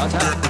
아, 자.